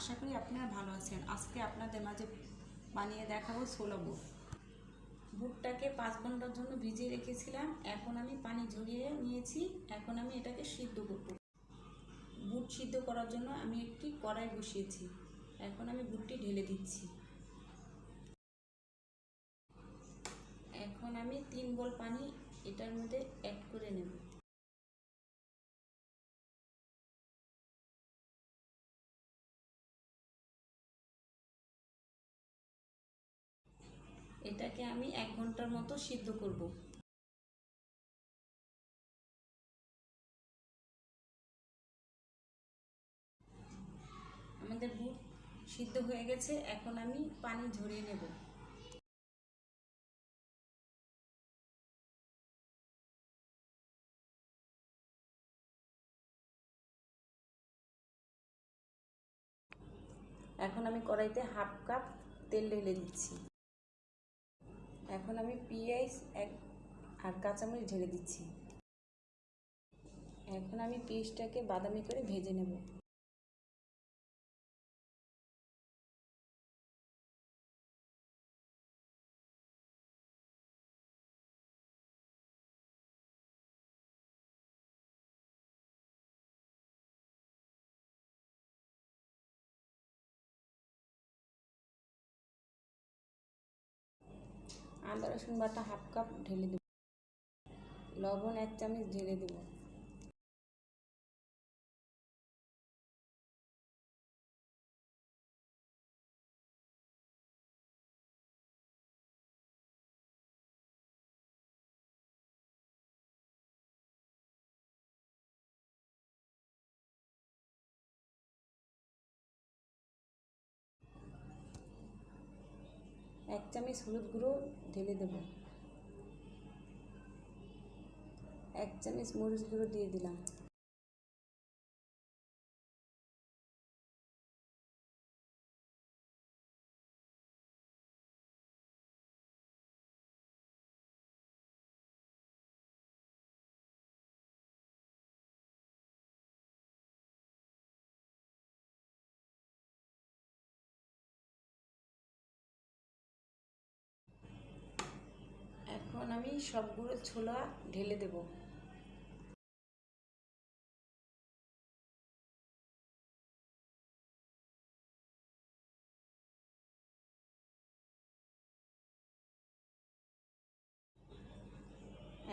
আশা করি আপনারা ভালো আছেন। আজকে আপনাদের মাঝে বানিয়ে দেখাবো ছোলা বুট। বুটটাকে পাঁচ ঘণ্টার জন্য ভিজিয়ে রেখেছিলাম। এখন আমি পানি ঝরিয়ে নিয়েছি। এখন আমি এটাকে সিদ্ধ করব। বুট সিদ্ধ করার জন্য আমি একটি কড়াই বসিয়েছি। এখন আমি বুটটি ঢেলে দিচ্ছি। এখন আমি তিন বল পানি এটার মধ্যে অ্যাড করে নেব। এটাকে আমি এক ঘণ্টার মতো সিদ্ধ করব। আমাদের বুট সিদ্ধ হয়ে গেছে, এখন আমি পানি ঝরিয়ে নেব। এখন আমি কড়াইতে হাফ কাপ তেল ঢেলে দিচ্ছি। এখন আমি পিঁয়াজ এক, আর কাঁচামরিচ ঢেলে দিচ্ছি। এখন আমি পেঁয়াজটাকে বাদামি করে ভেজে নেব। আদা রসুন বাটা হাফ কাপ ঢেলে দেব। লবণ এক চামচ ঢেলে দেব। এক চামচ হলুদ গুঁড়ো ঢেলে দেব। এক চামচ মরিচ গুঁড়ো দিয়ে দিলাম। আমি সবগুলো ছোলা ঢেলে দেব।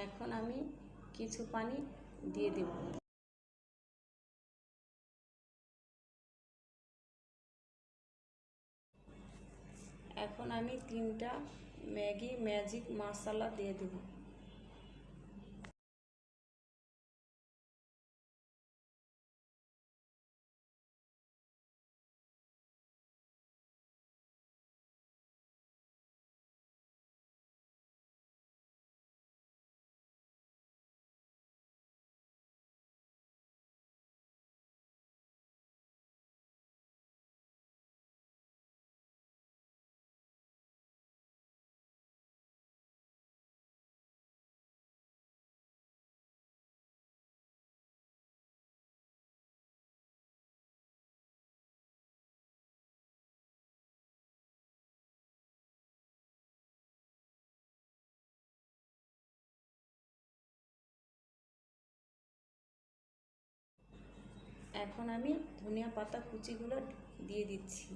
এখন আমি কিছু পানি দিয়ে দেব। এখন আমি তিনটা ম্যাগি ম্যাজিক মশলা দিয়ে দেব এখন আমি ধনিয়া পাতা কুচিগুলো দিয়ে দিচ্ছি।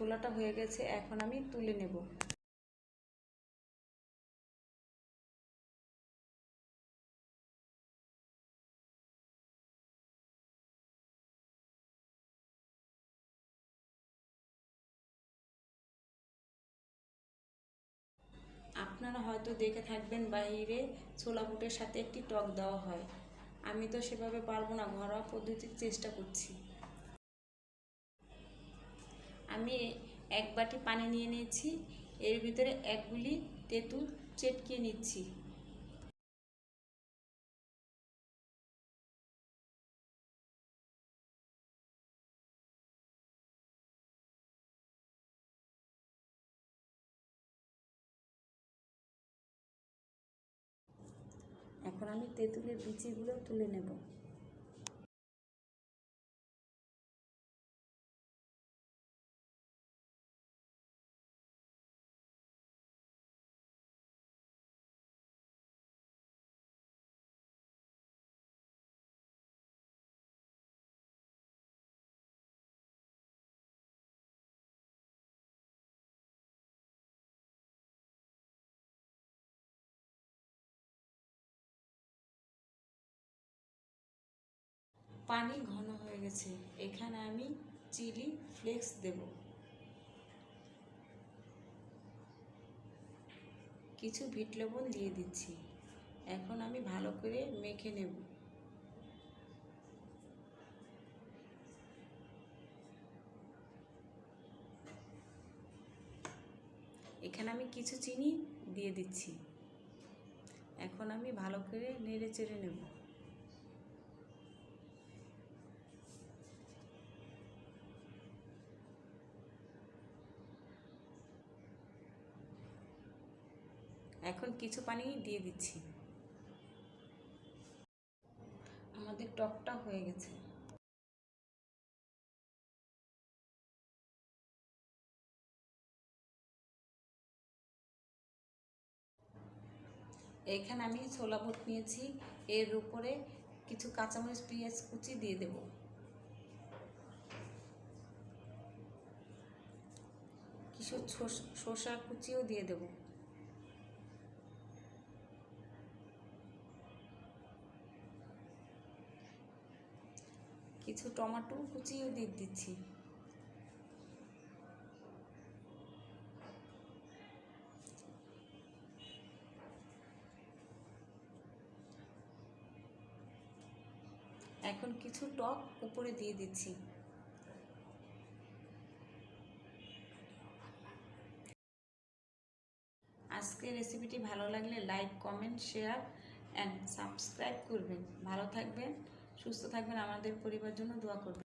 ছোলাটা হয়ে গেছে, এখন আমি তুলে নেব। আপনারা হয়তো দেখে থাকবেন বাইরে ছোলা বুটের সাথে একটি টক দেওয়া হয়। আমি তো সেভাবে পারব না, ঘরোয়া পদ্ধতির চেষ্টা করছি। আমি এক বাটি পানি নিয়ে নিয়েছি। এর ভিতরে এক গুলি তেঁতুল চেটকে নিচ্ছি। এখন আমি তেঁতুলের বিচিগুলো তুলে নেব। পানি ঘন হয়ে গেছে। এখানে আমি চিলি ফ্লেক্স দেব। কিছু বিট লবণ দিয়ে দিচ্ছি। এখন আমি ভালো করে মেখে নেব। এখানে আমি কিছু চিনি দিয়ে দিচ্ছি। এখন আমি ভালো করে নেড়ে চেড়ে নেব। এখন কিছু পানি দিয়ে দিচ্ছি। আমাদের টকটা হয়ে গেছে। এখানে আমি ছোলা বুট নিয়েছি। এর উপরে কিছু কাঁচামরিচ, পেঁয়াজ কুচি দিয়ে দেব। কিছু শসা কুচিও দিয়ে দেবো। কিছু টমেটো কুচিও দিয়ে দিচ্ছি। এখন কিছু টক উপরে দিয়ে দিচ্ছি। আজকের রেসিপিটি ভালো লাগলে like, comment, share and subscribe করবেন। ভালো থাকবেন। সুস্থ থাকবেন আমাদের পরিবার জন্য দোয়া করবেন।